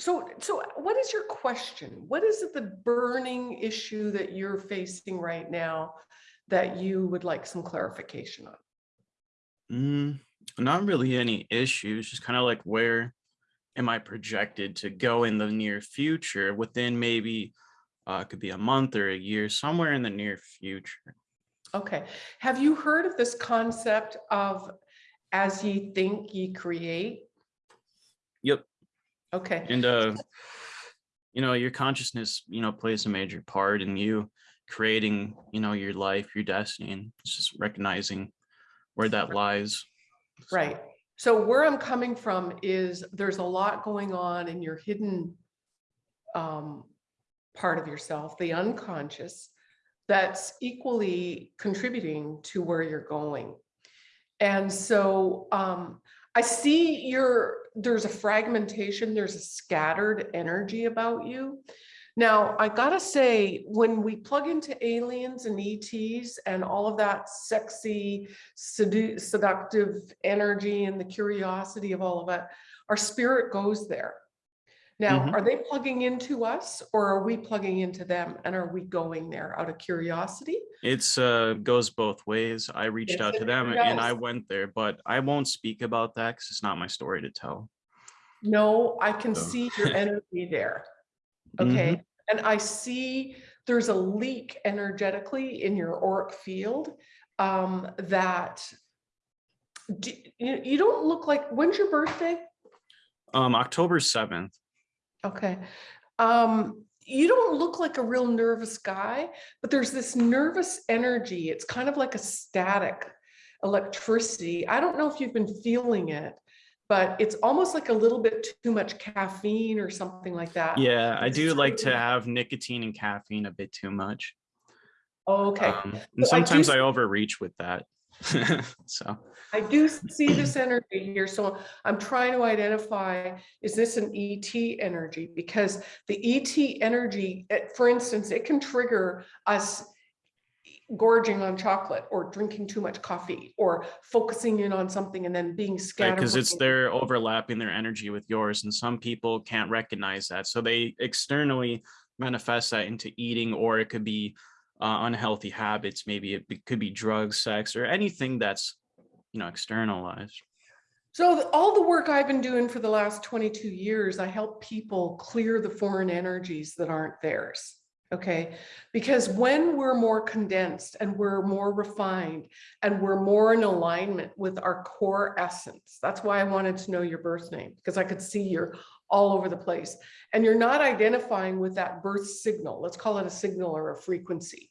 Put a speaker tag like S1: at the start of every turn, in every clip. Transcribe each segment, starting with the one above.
S1: So, so what is your question? What is it the burning issue that you're facing right now that you would like some clarification on?
S2: Mm, not really any issues, just kind of like where am I projected to go in the near future within maybe uh, could be a month or a year, somewhere in the near future.
S1: Okay. Have you heard of this concept of as ye think, ye create? Okay.
S2: And, uh, you know, your consciousness, you know, plays a major part in you creating, you know, your life, your destiny, and it's just recognizing where that lies. So,
S1: Right. So where I'm coming from is there's a lot going on in your hidden um, part of yourself, the unconscious, that's equally contributing to where you're going. And so um, I see your, there's a fragmentation, there's a scattered energy about you. Now, I gotta say, when we plug into aliens and ETs and all of that sexy, sedu- seductive energy and the curiosity of all of it, our spirit goes there. Now,
S2: Mhm.
S1: are they plugging into us or are we plugging into them? And are we going there out of curiosity?
S2: It's uh goes both ways. I reached
S1: Yes,
S2: out to
S1: it
S2: them and I went there, but I won't speak about that because it's not my story to tell.
S1: No, I can
S2: So-
S1: see your energy there.
S2: Mm-hmm.
S1: Okay, and I see there's a leak energetically in your auric field um, that do, you, you don't look like, when's your birthday?
S2: Um, October 7th.
S1: Okay. Um, you don't look like a real nervous guy, but there's this nervous energy. It's kind of like a static electricity. I don't know if you've been feeling it, but it's almost like a little bit too much caffeine or something like that.
S2: Yeah, I do like to have nicotine and caffeine a bit too much.
S1: Okay.
S2: Um, and
S1: So I do
S2: sometimes I
S1: see-
S2: overreach with that. so
S1: I do see this energy here, so I'm trying to identify, is this an ET energy? Because the ET energy, eh, for instance, it can trigger us gorging on chocolate or drinking too much coffee or focusing in on something and then being scattered.
S2: because it's they're overlapping their energy with yours and some people can't recognize that so they externally manifest that into eating or it could be uh, unhealthy habits maybe it be- could be drugs sex or anything that's you know externalized
S1: So all the work I've been doing for the last 22 years, I help people clear the foreign energies that aren't theirs. Okay, because when we're more condensed and we're more refined and we're more in alignment with our core essence, that's why I wanted to know your birth name because I could see you're all over the place and you're not identifying with that birth signal. Let's call it a signal or a frequency.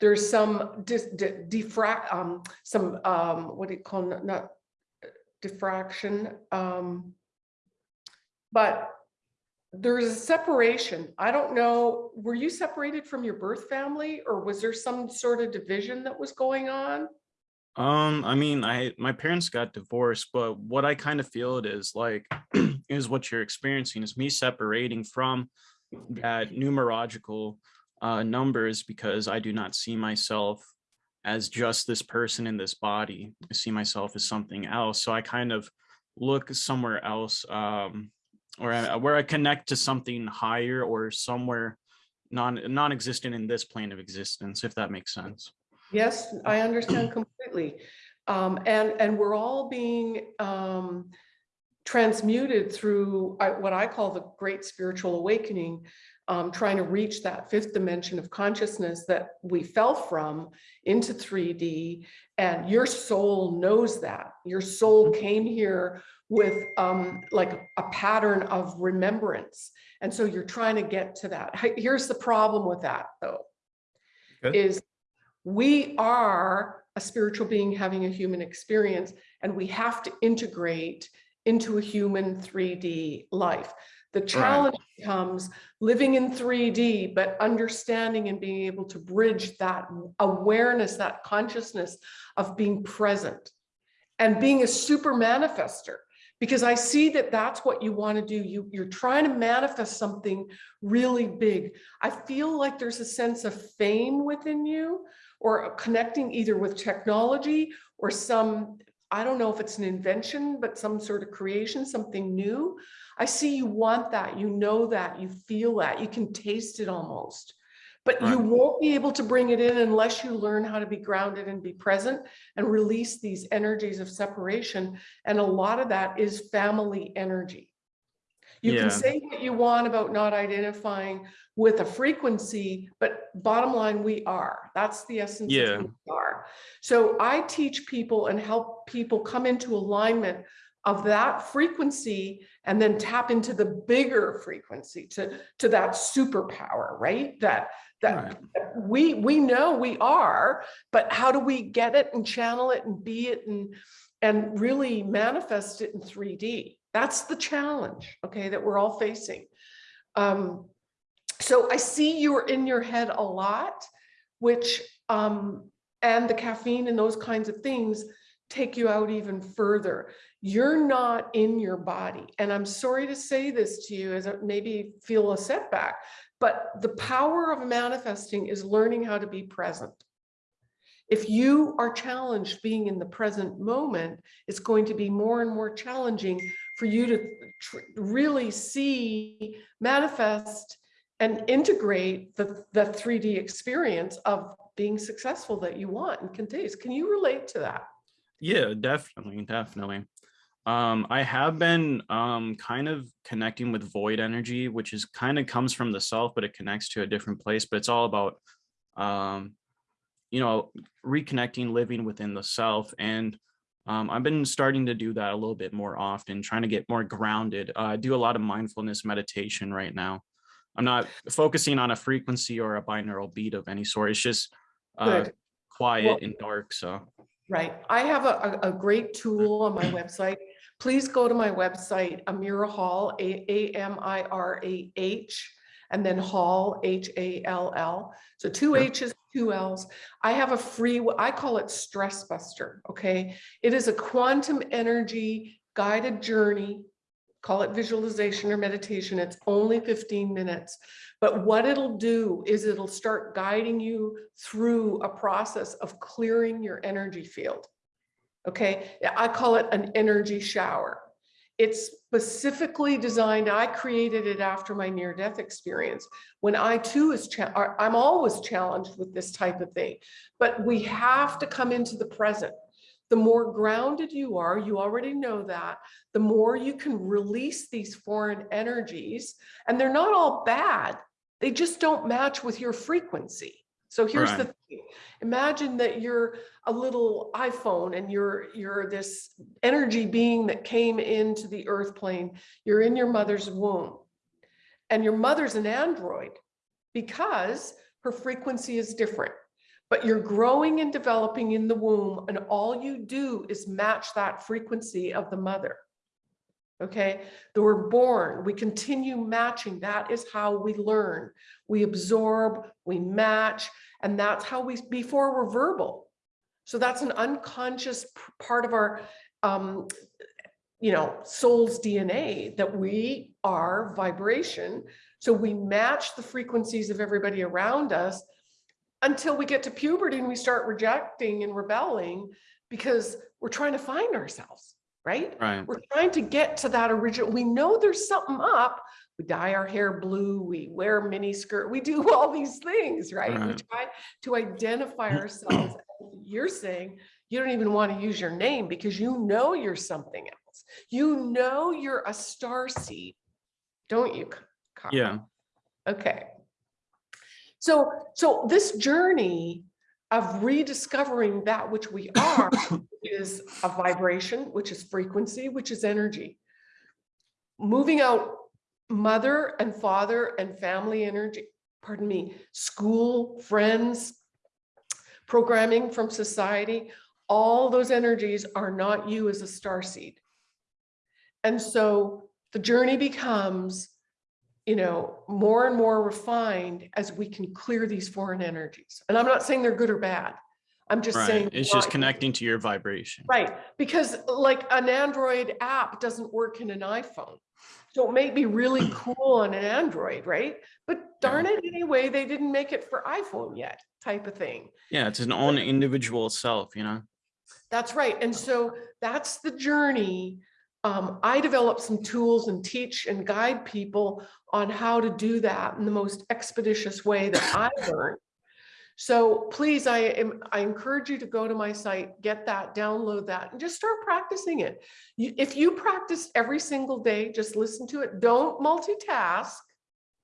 S1: There's some diffract, um, some, um, what do you call, not- not diffraction. Um, but there's a separation. I don't know, were you separated from your birth family or was there some sort of division that was going on?
S2: um i mean i my parents got divorced but what i kind of feel it is like is what you're experiencing is me separating from that numerological uh, numbers because I do not see myself as just this person in this body. I see myself as something else. So I kind of look somewhere else um, or I, where I connect to something higher or somewhere non non-existent in this plane of existence, if that makes sense.
S1: Yes, I understand completely. Um, and, and we're all being um, transmuted through what I call the great spiritual awakening, um, trying to reach that fifth dimension of consciousness that we fell from into 3D. And your soul knows that. Your soul came here with um, like a pattern of remembrance. And so you're trying to get to that. Here's the problem with that, though, is we are a spiritual being having a human experience, and we have to integrate into a human 3D life. The challenge becomes living in 3D, but understanding and being able to bridge that awareness, that consciousness of being present and being a super manifester. Because I see that that's what you want to do. You, you're trying to manifest something really big. I feel like there's a sense of fame within you or connecting either with technology or some, I don't know if it's an invention, but some sort of creation, something new. I see you want that, you know that, you feel that, you can taste it almost. But you won't be able to bring it in unless you learn how to be grounded and be present and release these energies of separation. And a lot of that is family energy. You
S2: Yeah.
S1: can say what you want about not identifying with a frequency, but bottom line, we are. That's the essence
S2: Yeah.
S1: of who we are. So I teach people and help people come into alignment of that frequency and then tap into the bigger frequency to, to that superpower, right? That, that
S2: Right.
S1: that we, we know we are, but how do we get it and channel it and be it and, and really manifest it in 3D? That's the challenge, okay, that we're all facing. Um, so I see you're in your head a lot, which, um, and the caffeine and those kinds of things take you out even further. You're not in your body. And I'm sorry to say this to you as maybe feel a setback, but the power of manifesting is learning how to be present. If you are challenged being in the present moment, it's going to be more and more challenging for you to really see, manifest, and integrate the, the 3D experience of being successful that you want and can taste. Can you relate to that?
S2: Yeah, definitely, definitely. Um, I have been um kind of connecting with void energy, which is kind of comes from the self, but it connects to a different place. But it's all about um, you know, reconnecting, living within the self. And um, I've been starting to do that a little bit more often, trying to get more grounded. Uh, I do a lot of mindfulness meditation right now. I'm not focusing on a frequency or a binaural beat of any sort. It's just uh, quiet
S1: Well-
S2: and dark. So
S1: Right. I have a, a, a great tool on my website. Please go to my website, Amirah Hall, A, A M I R A H, and then Hall, H A L L. So two
S2: Sure.
S1: H's, two L's. I have a free, I call it Stress Buster, okay? It is a quantum energy guided journey. Call it visualization or meditation. It's only 15 minutes. But what it'll do is it'll start guiding you through a process of clearing your energy field. Okay, Yeah, I call it an energy shower. It's specifically designed, I created it after my near-death experience. When I too is, I'm always challenged with this type of thing, but we have to come into the present. The more grounded you are, you already know that, the more you can release these foreign energies, and they're not all bad. They just don't match with your frequency. So here's the thing. Imagine that you're a little iPhone and you're you're this energy being that came into the earth plane. You're in your mother's womb. And your mother's an android because her frequency is different. But you're growing and developing in the womb and all you do is match that frequency of the mother. Okay, that we're born, we continue matching. That is how we learn. We absorb, we match, and that's how we, before we're verbal. So that's an unconscious part of our, um, you know, soul's DNA that we are vibration. So we match the frequencies of everybody around us until we get to puberty and we start rejecting and rebelling because we're trying to find ourselves, right?
S2: right.
S1: We're trying to get to that original, we know there's something up. We dye our hair blue, we wear mini skirt, we do all these things, right? We try to identify ourselves. You're saying you don't even want to use your name because you know you're something else. You know you're a star seed, don't you? Kyle?
S2: Yeah.
S1: Okay. So, so this journey of rediscovering that which we are is a vibration, which is frequency, which is energy. Moving out mother and father and family energy, pardon me, school, friends, programming from society, all those energies are not you as a star seed. And so the journey becomes, you know, more and more refined as we can clear these foreign energies. And I'm not saying they're good or bad. I'm just saying.
S2: Right. It's just connecting to your vibration.
S1: Right, because like an Android app doesn't work in an iPhone. So it may be really cool on an Android, right? But darn it, anyway, they didn't make it for iPhone yet, type of thing.
S2: Yeah, it's an own individual self, you know.
S1: That's right. And so that's the journey um, I develop some tools and teach and guide people on how to do that in the most expeditious way that I learned. So please, I am, I encourage you to go to my site, get that, download that, and just start practicing it. You, if you practice every single day, just listen to it. Don't multitask.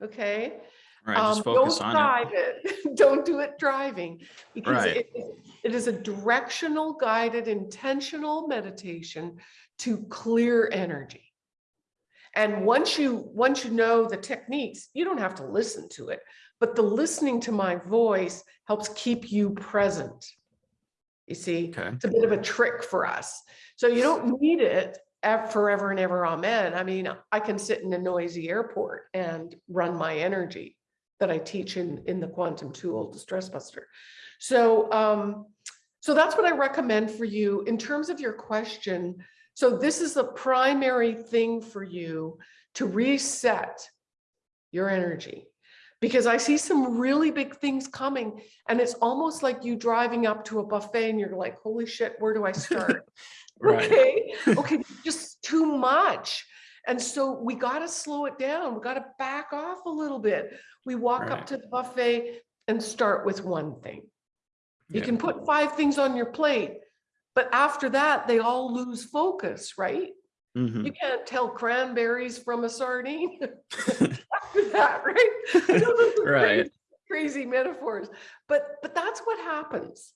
S1: Okay.
S2: Right, just
S1: Um, don't
S2: on
S1: drive
S2: it.
S1: it. Don't do it driving. Because
S2: Right.
S1: it, it is a directional, guided, intentional meditation to clear energy. And once you, once you know the techniques, you don't have to listen to it, but the listening to my voice helps keep you present. You see,
S2: Okay,
S1: it's a bit of a trick for us. So you don't need it ev- forever and ever, amen. I mean, I can sit in a noisy airport and run my energy that I teach in, in the quantum tool, the stress buster. So, um, so that's what I recommend for you in terms of your question. So this is the primary thing for you to reset your energy. Because I see some really big things coming and it's almost like you driving up to a buffet and you're like, holy shit, where do I start?
S2: right,
S1: Okay, okay, just too much. And so we got to slow it down. We got to back off a little bit. We walk up to the buffet and start with one thing. You
S2: Yeah.
S1: can put five things on your plate, but after that, they all lose focus, right?
S2: Mhm.
S1: You can't tell cranberries from a sardine after that, right? I know those are
S2: Right.
S1: Crazy, crazy metaphors, but but that's what happens.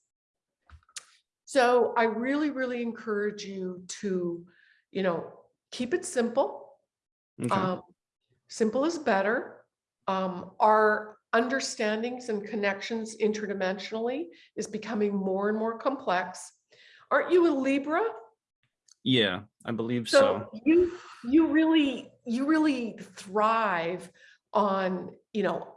S1: So I really, really encourage you to, you know, keep it simple.
S2: Okay.
S1: Um, simple is better. Um, our understandings and connections interdimensionally is becoming more and more complex. Aren't you a Libra?
S2: Yeah, I believe so.
S1: So you, you really, you really thrive on, you know,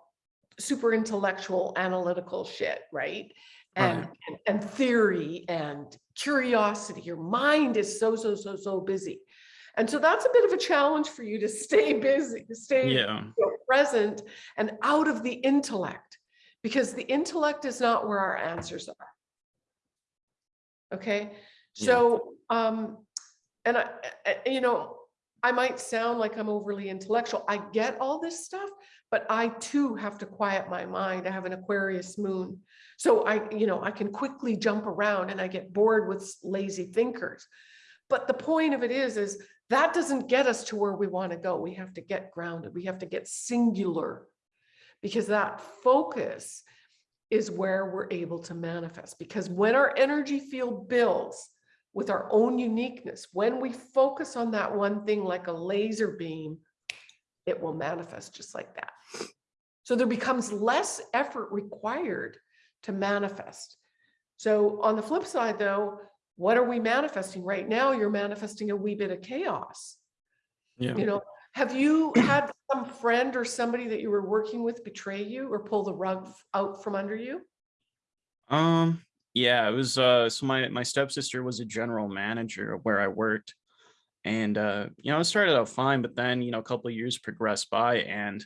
S1: super intellectual analytical shit, right? And,
S2: Right.
S1: and, and theory and curiosity. Your mind is so, so, so, so busy. And so that's a bit of a challenge for you to stay busy, to stay
S2: Yeah,
S1: you know, present and out of the intellect, because the intellect is not where our answers are. Okay,
S2: Yeah.
S1: so, um, and I, I- you know, I might sound like I'm overly intellectual. I get all this stuff, but I too have to quiet my mind. I have an Aquarius moon. So I, you know, I can quickly jump around and I get bored with lazy thinkers. But the point of it is, is that doesn't get us to where we want to go. We have to get grounded. We have to get singular because that focus is where we're able to manifest. Because when our energy field builds with our own uniqueness, when we focus on that one thing like a laser beam, it will manifest just like that. So there becomes less effort required to manifest. So on the flip side, though, what are we manifesting right now? You're manifesting a wee bit of chaos.
S2: yeah.
S1: You know, have you had some friend or somebody that you were working with betray you or pull the rug out from under you?
S2: Um, yeah, it was uh so my my stepsister was a general manager where I worked. And uh, you know, it started out fine, but then, you know, a couple of years progressed by and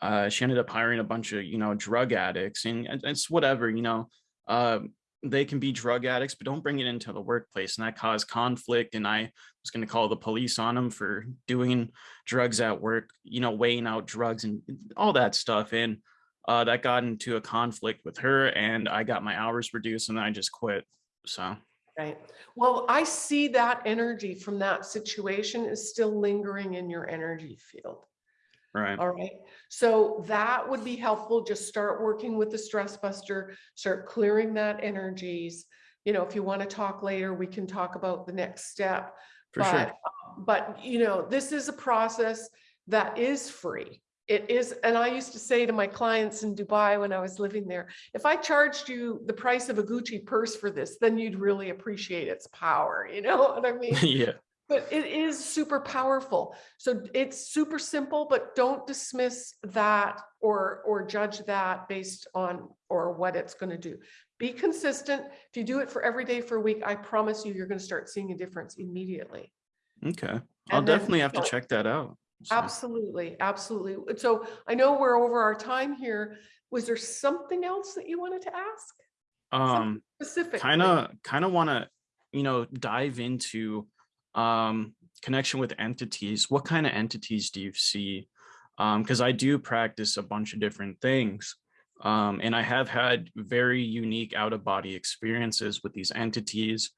S2: uh she ended up hiring a bunch of, you know, drug addicts and it's whatever, you know. Uh they can be drug addicts, but don't bring it into the workplace. And that caused conflict. And I was going to call the police on them for doing drugs at work, you know, weighing out drugs and all that stuff. And uh, that got into a conflict with her and I got my hours reduced and I just quit. So
S1: Right. Well, I see that energy from that situation is still lingering in your energy field.
S2: Right.
S1: All right. So that would be helpful. Just start working with the stress buster, start clearing that energies. You know, if you want to talk later, we can talk about the next step.
S2: For
S1: but,
S2: sure.
S1: um, But, you know, this is a process that is free. It is, and I used to say to my clients in Dubai when I was living there, if I charged you the price of a Gucci purse for this, then you'd really appreciate its power, you know what I mean?
S2: yeah.
S1: But it is super powerful. So it's super simple, but don't dismiss that or or judge that based on or what it's going to do. Be consistent. If you do it for every day for a week, I promise you, you're going to start seeing a difference immediately.
S2: Okay. I'll
S1: And then,
S2: definitely have to
S1: so-
S2: check that out. So,
S1: Absolutely, absolutely. So I know we're over our time here. Was there something else that you wanted to ask?
S2: um,
S1: Specific.
S2: kind of, kind of want to, you know, dive into, um, connection with entities, what kind of entities do you see? Um, because I do practice a bunch of different things. Um, and I have had very unique out of body experiences with these entities,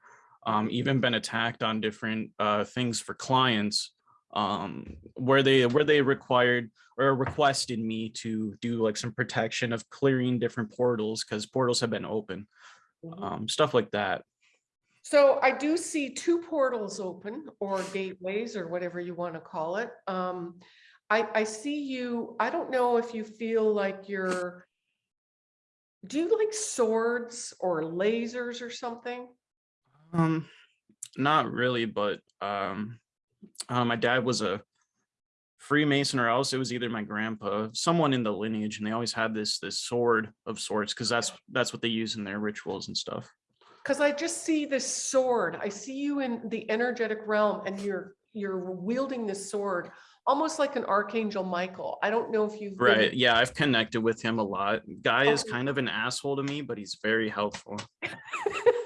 S2: um, even been attacked on different uh, things for clients um, where they where they required or requested me to do like some protection of clearing different portals because portals have been open,
S1: Mhm.
S2: um, stuff like that.
S1: So I do see two portals open or gateways or whatever you want to call it. Um, I, I see you, I don't know if you feel like you're, do you like swords or lasers or something?
S2: Um, not really, but um, uh, my dad was a Freemason, or else it was either my grandpa, someone in the lineage, and they always had this this sword of sorts because that's that's what they use in their rituals and stuff.
S1: Because I just see this sword. I see you in the energetic realm and you're you're wielding this sword almost like an archangel Michael. I don't know if you've been-
S2: Right? Yeah, I've connected with him a lot. Guy is
S1: Oh.
S2: kind of an asshole to me, but he's very helpful.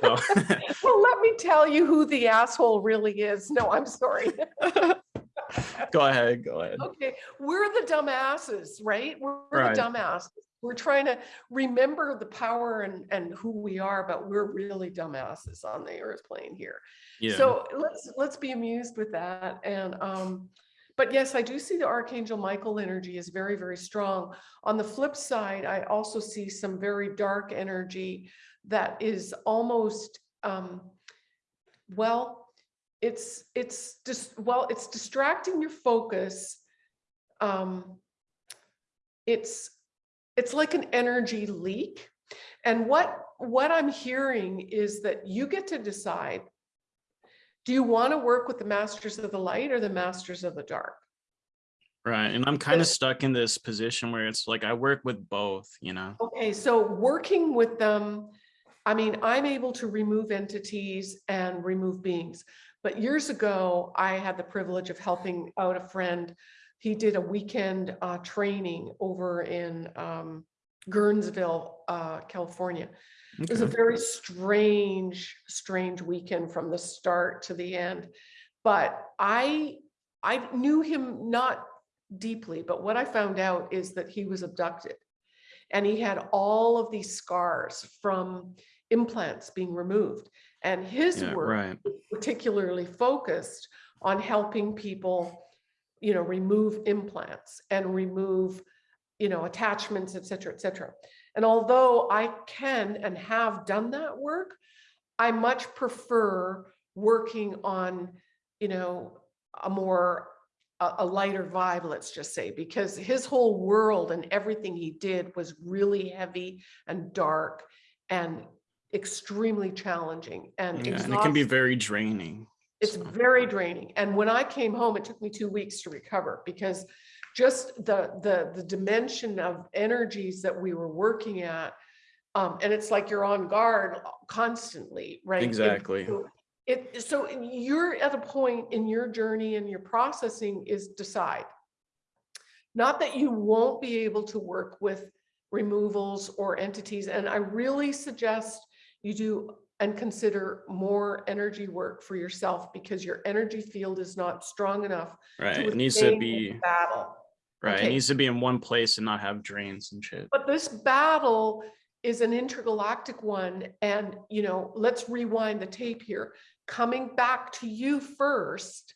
S2: So,
S1: Well, let me tell you who the asshole really is. No, I'm sorry.
S2: go ahead, go ahead.
S1: Okay, we're the dumbasses, right? We're we're
S2: Right.
S1: the dumbasses. We're trying to remember the power and, and who we are, but we're really dumbasses on the earth plane here.
S2: Yeah.
S1: So let's, let's be amused with that. And, um, but yes, I do see the Archangel Michael energy is very, very strong. On the flip side, I also see some very dark energy that is almost, um, well, it's, it's just, well, it's distracting your focus. Um, it's, it's like an energy leak. And what, what I'm hearing is that you get to decide do you want to work with the masters of the light or the masters of the dark?
S2: Right. And I'm kind of stuck in this position where it's like I work with both, you know.
S1: Okay, so working with them, I mean, I'm able to remove entities and remove beings. But years ago, I had the privilege of helping out a friend. He did a weekend uh, training over in um, Guerneville, uh, California. It was a very strange, strange weekend from the start to the end. But I, I knew him not deeply, but what I found out is that he was abducted. And he had all of these scars from implants being removed. And his
S2: Yeah,
S1: work
S2: right.
S1: particularly focused on helping people, you know, remove implants and remove, you know, attachments, et cetera, et cetera. And although I can and have done that work, I much prefer working on, you know, a more, a, lighter vibe, let's just say, because his whole world and everything he did was really heavy and dark and extremely challenging and
S2: Yeah, and it can be very draining.
S1: It's very draining. And when I came home, it took me two weeks to recover because just the, the, the dimension of energies that we were working at. Um, and it's like you're on guard constantly, right?
S2: Exactly.
S1: so It, so you're at a point in your journey and your processing is decide. Not that you won't be able to work with removals or entities, and I really suggest you do and consider more energy work for yourself because your energy field is not strong enough.
S2: Right.
S1: to
S2: It needs to be
S1: Battle.
S2: right.
S1: okay.
S2: It needs to be in one place and not have drains and shit.
S1: But this battle is an intergalactic one. And, you know, let's rewind the tape here. Coming back to you first,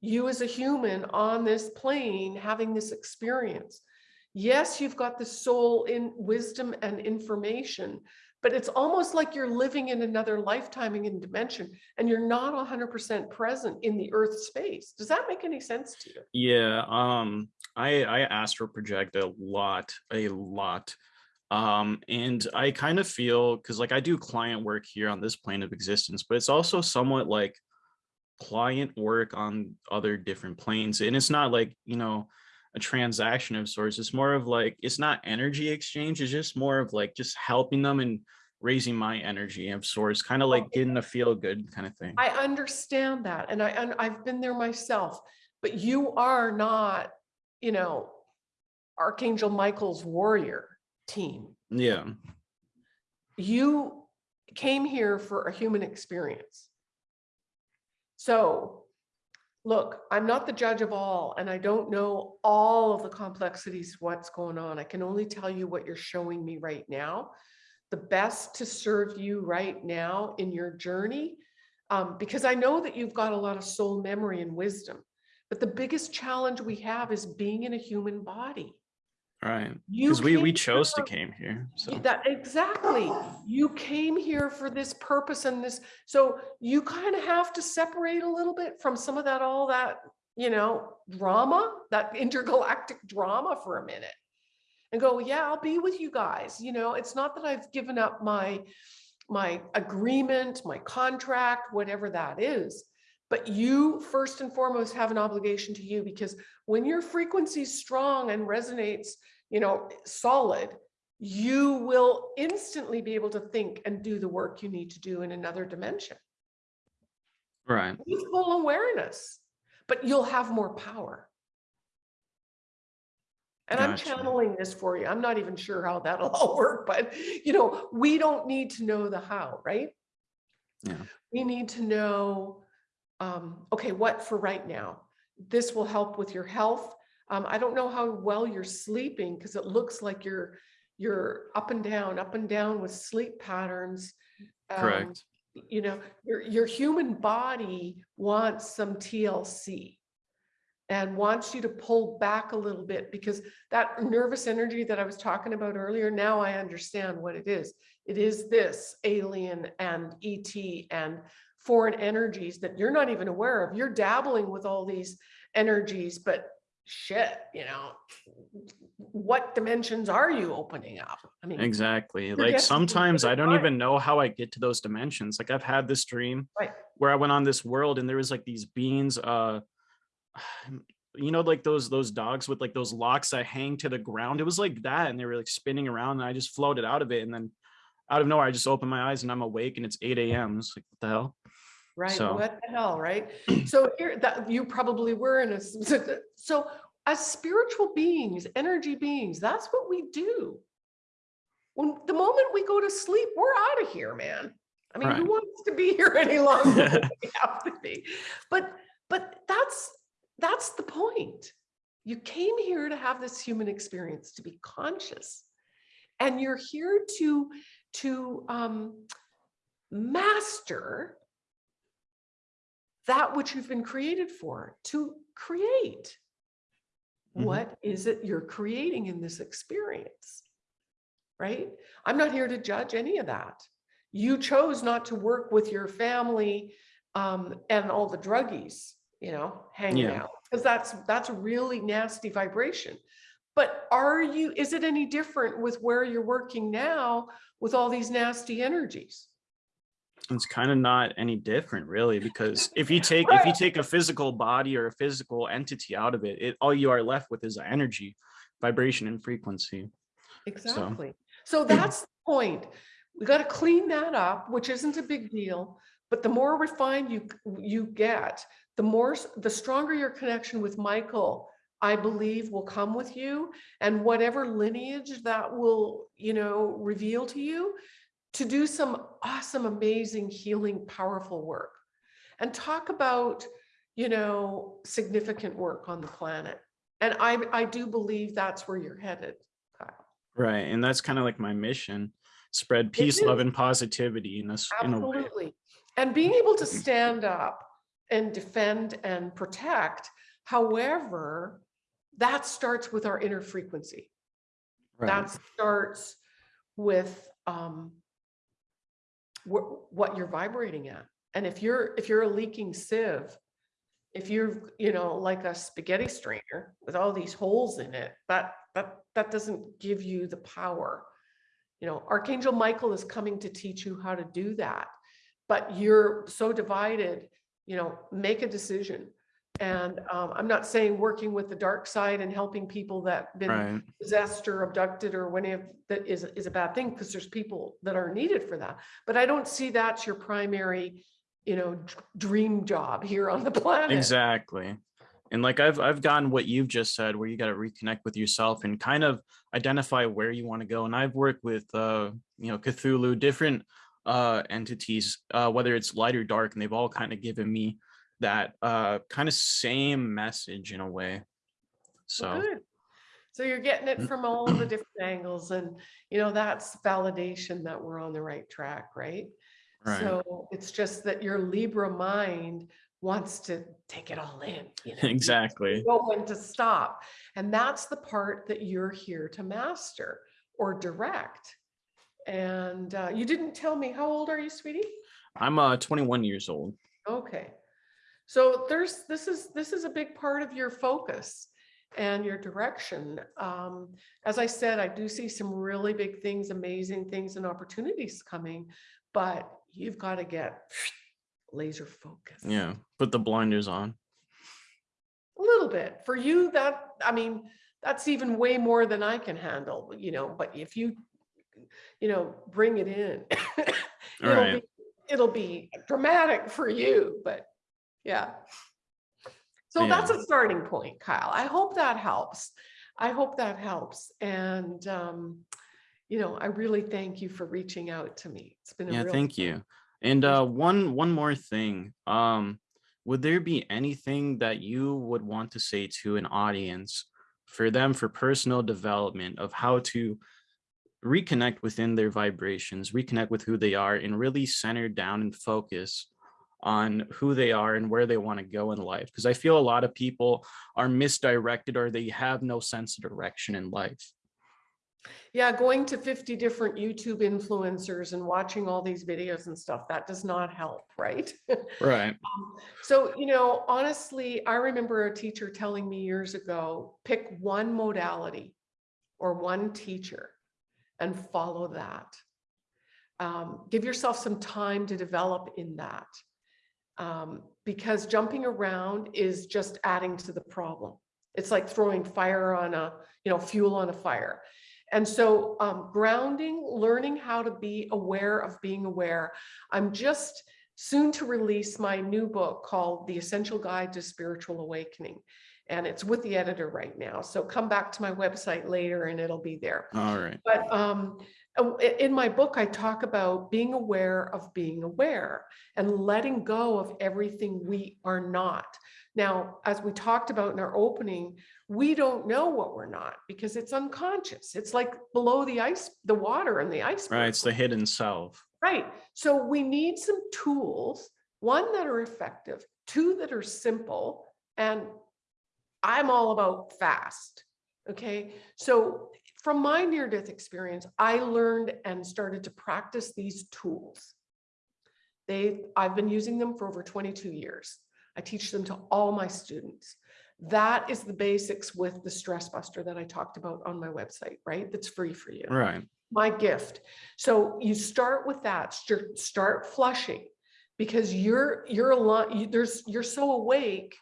S1: you as a human on this plane having this experience. Yes, you've got the soul in wisdom and information, but it's almost like you're living in another lifetime and dimension, and you're not 100% present in the earth space. Does that make any sense to you?
S2: Yeah, um, I I astral project a lot, a lot. Um, and I kind of feel because like I do client work here on this plane of existence, but it's also somewhat like client work on other different planes. And it's not like, you know, a transaction of sorts. It's more of like it's not energy exchange, it's just more of like just helping them and raising my energy of sorts, kind of like getting a feel good kind of thing.
S1: I understand that, and I, and I've been there myself, but you are not, you know, Archangel Michael's warrior team.
S2: Yeah.
S1: You came here for a human experience. So look, I'm not the judge of all, and I don't know all of the complexities, what's going on. I can only tell you what you're showing me right now. The best to serve you right now in your journey, um, because I know that you've got a lot of soul memory and wisdom. But the biggest challenge we have is being in a human body.
S2: Right. Because we, we chose to came here. So
S1: that exactly. You came here for this purpose and this, so you kind of have to separate a little bit from some of that, all that, you know, drama, that intergalactic drama for a minute. And go, yeah, I'll be with you guys. You know, it's not that I've given up my, my agreement, my contract, whatever that is. But you first and foremost have an obligation to you because when your frequency is strong and resonates, you know, solid, you will instantly be able to think and do the work you need to do in another dimension
S2: right.
S1: with full awareness, but you'll have more power. And I'm channeling this for you. I'm not even sure how that'll all work, but you know, we don't need to know the how, right?
S2: Yeah.
S1: We need to know, um, okay, what for right now? This will help with your health. Um, I don't know how well you're sleeping because it looks like you're you're up and down, up and down with sleep patterns. Um,
S2: Correct.
S1: you know, your, your human body wants some TLC and wants you to pull back a little bit because that nervous energy that I was talking about earlier, now I understand what it is. It is this alien and ET and foreign energies that you're not even aware of. You're dabbling with all these energies, but shit, you know, what dimensions are you opening up? I mean,
S2: Exactly. Like sometimes I don't even know how I get to those dimensions. Like I've had this dream
S1: Right.
S2: where I went on this world and there was like these beings, uh, you know, like those those dogs with like those locks that hang to the ground. It was like that, and they were like spinning around, and I just floated out of it, and then out of nowhere, I just opened my eyes and I'm awake, and it's 8 a.m. It's like what the hell?
S1: Right,
S2: So-
S1: what the hell, right? So here, that, you probably were in a. so as spiritual beings, energy beings, that's what we do. When, the moment we go to sleep, we're out of here, man. I mean, who wants to be here any longer than we have to be? But, but that's, that's the point. You came here to have this human experience, to be conscious. And you're here to, to um, master that which you've been created for, to create.
S2: Mhm.
S1: What is it you're creating in this experience? Right? I'm not here to judge any of that. You chose not to work with your family um, and all the druggies, you know, hanging
S2: Yeah.
S1: out, because that's that's a really nasty vibration. But are you, is it any different with where you're working now with all these nasty energies?
S2: It's kind of not any different, really, because if you take if you take a physical body or a physical entity out of it, it all you are left with is energy, vibration, and frequency.
S1: Exactly. So that's the point. We got to clean that up, which isn't a big deal. But the more refined you you get, the more the stronger your connection with Michael, I believe, will come with you, and whatever lineage that will, you know, reveal to you, to do some awesome, amazing, healing, powerful work, and talk about, you know, significant work on the planet. And I I do believe that's where you're headed, Kyle.
S2: Right, and that's kind of like my mission: spread peace, love, and positivity in this in.
S1: Absolutely. And being able to stand up and defend and protect, however, that starts with our inner frequency.
S2: Right.
S1: That starts with um, wh- what you're vibrating at. And if you're if you're a leaking sieve, if you're you know like a spaghetti strainer with all these holes in it, that that that doesn't give you the power. You know, Archangel Michael is coming to teach you how to do that. But you're so divided, you know, make a decision. And um, I'm not saying working with the dark side and helping people that been
S2: Right.
S1: possessed or abducted or when if that is is a bad thing because there's people that are needed for that. But I don't see that's your primary, you know, dream job here on the planet.
S2: Exactly. And like I've I've gotten what you've just said, where you got to reconnect with yourself and kind of identify where you want to go. And I've worked with uh, you know, Cthulhu, different uh entities, uh, whether it's light or dark, and they've all kind of given me that uh kind of same message in a way.
S1: Well,
S2: So
S1: good. So you're getting it from all the different angles and, you know, that's validation that we're on the right track, right?
S2: right.
S1: So it's just that your Libra mind wants to take it all in. you know,
S2: exactly.
S1: know when to stop. And that's the part that you're here to master or direct. And uh, you didn't tell me, how old are you, sweetie?
S2: I'm uh 21 years old.
S1: Okay. So there's, this is, this is a big part of your focus and your direction. Um, as I said, I do see some really big things, amazing things and opportunities coming, but you've got to get laser focused.
S2: Yeah, put the blinders on.
S1: A little bit. For you, that, I mean, that's even way more than I can handle, you know, but if you, you know, bring it in. it'll
S2: Right.
S1: be- It'll be dramatic for you, but yeah. So that's a starting point, Kyle. I hope that helps. I hope that helps. And, um, you know, I really thank you for reaching out to me. It's been a
S2: Yeah, thank you. And uh one one more thing. Um would there be anything that you would want to say to an audience for them for personal development of how to reconnect within their vibrations, reconnect with who they are and really center down and focus on who they are and where they want to go in life because I feel a lot of people are misdirected or they have no sense of direction in life.
S1: Yeah, going to 50 different YouTube influencers and watching all these videos and stuff, that does not help, right?
S2: Right.
S1: So, you know, honestly, I remember a teacher telling me years ago, pick one modality or one teacher and follow that. Um, give yourself some time to develop in that. Um, because jumping around is just adding to the problem. It's like throwing fire on a, you know, fuel on a fire. And so um, grounding, learning how to be aware of being aware. I'm just soon to release my new book called The Essential Guide to Spiritual Awakening. And it's with the editor right now. So come back to my website later and it'll be there.
S2: All right.
S1: But um, Uh, in my book, I talk about being aware of being aware and letting go of everything we are not. Now, as we talked about in our opening, we don't know what we're not because it's unconscious. It's like below the ice, the water and the ice.
S2: Right. It's the hidden self.
S1: Right. So we need some tools, one that are effective, two that are simple, and I'm all about fast. Okay. So from my near death experience, I learned and started to practice these tools. They, I've been using them for over 22 years. I teach them to all my students. That is the basics with the stress buster that I talked about on my website, right? That's free for you
S2: Right.
S1: my gift. So you start with that, start, start flushing because you're, you're a lot, you, there's, you're so awake,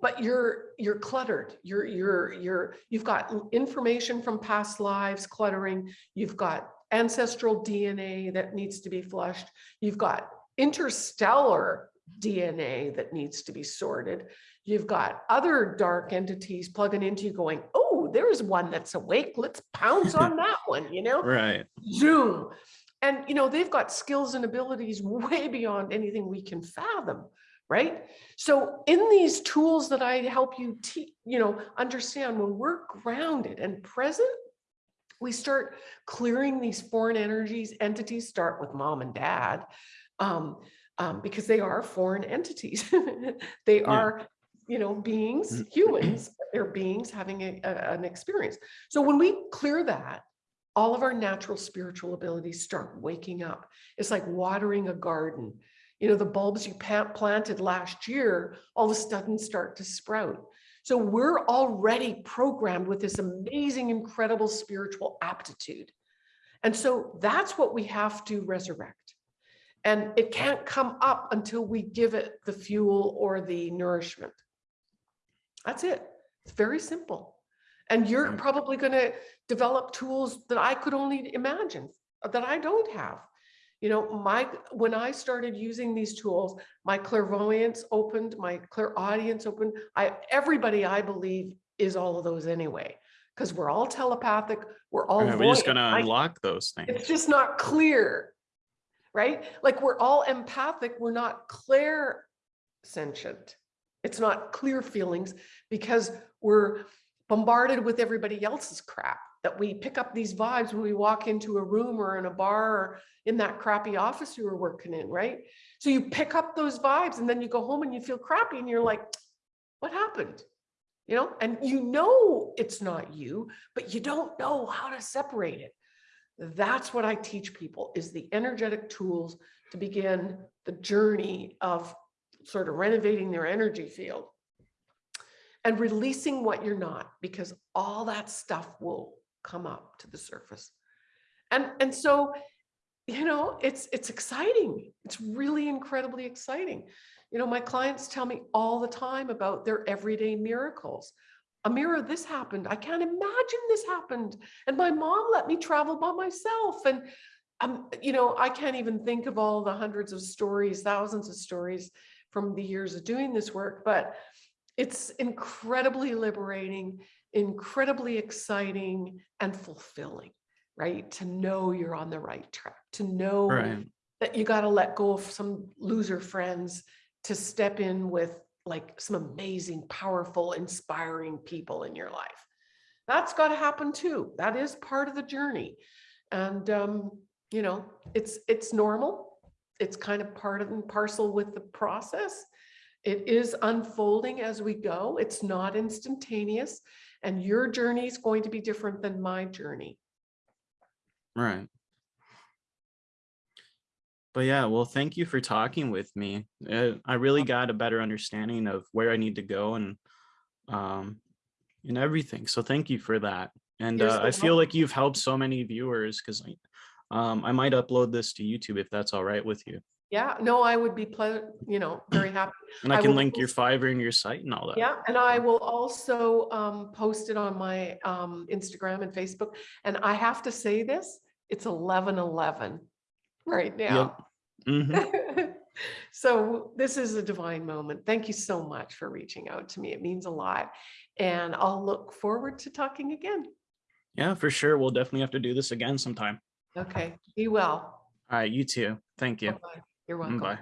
S1: but you're, you're cluttered. You're, you're, you're, you've got information from past lives cluttering. You've got ancestral DNA that needs to be flushed. You've got interstellar DNA that needs to be sorted. You've got other dark entities plugging into you going, oh, there's one that's awake. Let's pounce on that one, you know?
S2: Right.
S1: Zoom. And, you know, they've got skills and abilities way beyond anything we can fathom, right? So in these tools that I help you, you know, understand when we're grounded and present, we start clearing these foreign energies, entities start with mom and dad, um, um, because they are foreign entities. they are, you know, beings, humans, they're beings having a, a- an experience. So when we clear that, all of our natural spiritual abilities start waking up. It's like watering a garden. You know, the bulbs you planted last year, all of a sudden start to sprout. So we're already programmed with this amazing, incredible spiritual aptitude. And so that's what we have to resurrect. And it can't come up until we give it the fuel or the nourishment. That's it. It's very simple. And you're probably going to develop tools that I could only imagine that I don't have. You know, my when I started using these tools, my clairvoyance opened, my clairaudience opened. I everybody I believe is all of those anyway, because we're all telepathic, we're all
S2: Right, We're just gonna
S1: I-
S2: unlock those things.
S1: it's just not clear, right? Like we're all empathic, we're not clear sentient. It's not clear feelings because we're bombarded with everybody else's crap that we pick up these vibes when we walk into a room or in a bar or in that crappy office you were working in, right? So you pick up those vibes and then you go home and you feel crappy and you're like, what happened? You know, and you know it's not you, but you don't know how to separate it. That's what I teach people is the energetic tools to begin the journey of sort of renovating their energy field and releasing what you're not, because all that stuff will come up to the surface. And, and so, you know, it's, it's exciting. It's really incredibly exciting. You know, my clients tell me all the time about their everyday miracles. Amirah, this happened. I can't imagine this happened. And my mom let me travel by myself. And, um, you know, I can't even think of all the hundreds of stories, thousands of stories from the years of doing this work, but it's incredibly liberating, incredibly exciting and fulfilling, right? To know you're on the right track, to know
S2: Right.
S1: that you got to let go of some loser friends to step in with like some amazing, powerful, inspiring people in your life. That's got to happen too. That is part of the journey. And, um, you know, it's, it's normal. It's kind of part of and parcel with the process. It is unfolding as we go. It's not instantaneous and your journey is going to be different than my journey.
S2: Right. But yeah, well, thank you for talking with me. I really got a better understanding of where I need to go and um and everything. So thank you for that. And uh, I feel like you've helped so many viewers because um I might upload this to YouTube if that's all right with you.
S1: Yeah, no, I would be, you know, very happy.
S2: And I
S1: I
S2: can
S1: will
S2: link your Fiverr and your site and all that.
S1: Yeah, and I will also um, post it on my um, Instagram and Facebook. And I have to say this, it's eleven eleven right now.
S2: Mhm.
S1: So this is a divine moment. Thank you so much for reaching out to me. It means a lot. And I'll look forward to talking again.
S2: Yeah, for sure. We'll definitely have to do this again sometime.
S1: Okay, be well.
S2: All right, you too. Thank you.
S1: Bye-bye. You're mm, welcome.
S2: Bye.